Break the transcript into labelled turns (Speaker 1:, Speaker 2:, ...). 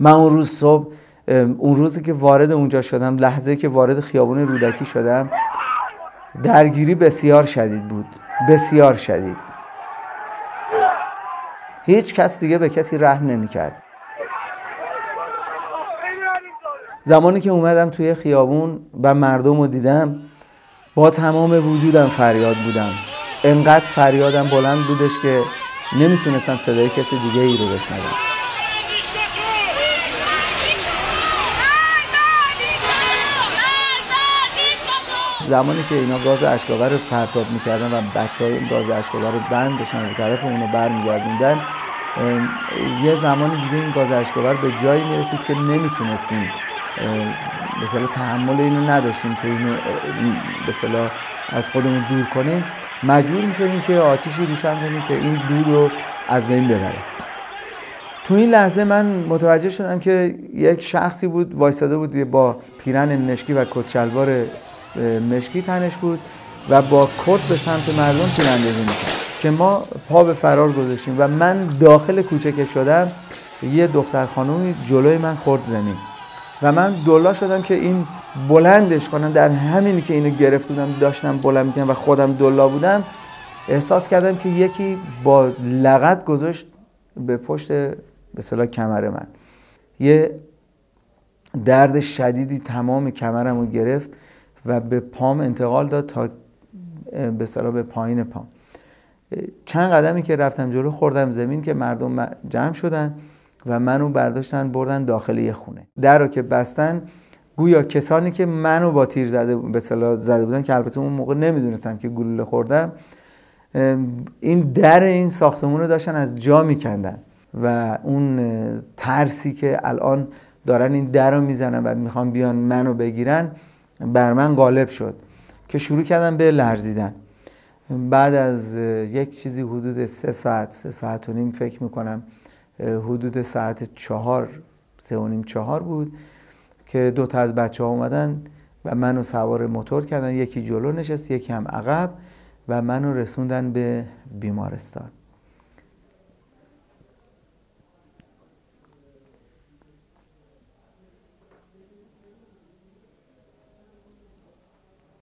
Speaker 1: من اون روز صبح اون روزی که وارد اونجا شدم لحظه که وارد خیابون رودکی شدم درگیری بسیار شدید بود بسیار شدید. هیچ کس دیگه به کسی رحم نمی‌کرد. زمانی که اومدم توی خیابون و مردم رو دیدم با تمام وجودم فریاد بودم. انقدر فریادم بلند بودش که نمی‌تونستم صدای کسی دیگه ای رو بشنوم. زمانی که اینا گاز اشکاور رو پرتاب می‌کردن و بچه های این گاز اشکاور رو بند بشن به طرف اونو برمیگردوندن یه زمانی دیگه این گاز اشکاور به جایی می‌رسید که نمی‌تونستیم مثلا تحمل اینو نداشتیم که اینو مثلا از خودمون دور کنیم. مجبور می‌شدیم که آتیشی روشن کنیم که این دود رو از بین ببره. تو این لحظه من متوجه شدم که یک شخصی بود وایستاده بود با پیرن مشکی و کچلوار مشکی تنش بود و با کت به سمت مردم تیراندازی می‌کرد. که ما پا به فرار گذاشتیم و من داخل کوچه که شدم یه دختر خانومی جلوی من خورد زمین. و من دولا شدم که این بلندش کنم. در همینی که اینو گرفت بودم داشتم بلند می‌کنم و خودم دولا بودم احساس کردم که یکی با لغت گذاشت به پشت به صلاح کمر من. یه درد شدیدی تمام کمرم رو گرفت. و به پام انتقال داد تا به صلاح به پایین پام. چند قدمی که رفتم جلو خوردم زمین که مردم جمع شدن و منو برداشتن بردن داخل یه خونه. در رو که بستن گویا کسانی که منو با تیر زده به زده بودن که البته اون موقع نمی‌دونستم که گلوله خوردم این در این ساختمون رو داشتن از جا میکندن و اون ترسی که الان دارن این در رو می‌زنن و می‌خوان بیان منو بگیرن بر من غالب شد که شروع کردم به لرزیدن. بعد از یک چیزی حدود سه ساعت سه ساعت و نیم فکر می‌کنم حدود ساعت چهار سه و نیم چهار بود که دو تا از بچه ها اومدن و منو سوار موتور کردن. یکی جلو نشست یکی هم عقب و منو رسوندن به بیمارستان.